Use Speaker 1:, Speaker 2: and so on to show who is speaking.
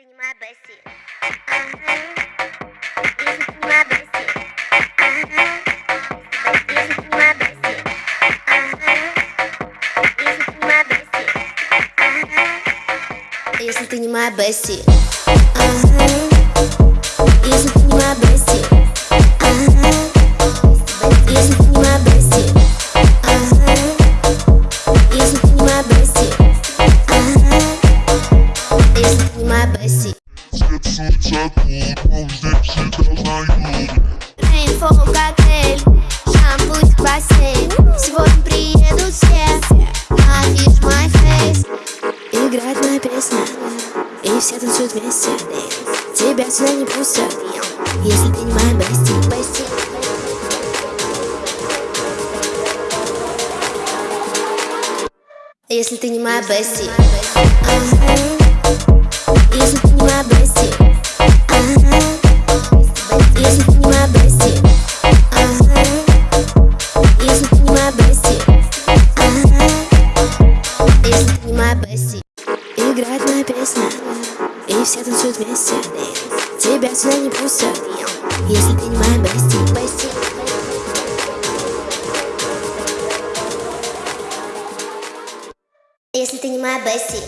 Speaker 1: не. Если не моя Бесси. Если ты не моя Бесси. Если не ты не моя Бесси. Rainfall коктейль, шампунь бассейн Сегодня приедут все. My Face Играет моя песня, и все танцуют вместе. Тебя сюда не пустят, если ты не моя Бесси Бесси Если ты не моя Бесси Моя песня. И все танцуют вместе. Тебя сюда не пустят. Если ты не моя Бесси Бесси Если ты не моя Бесси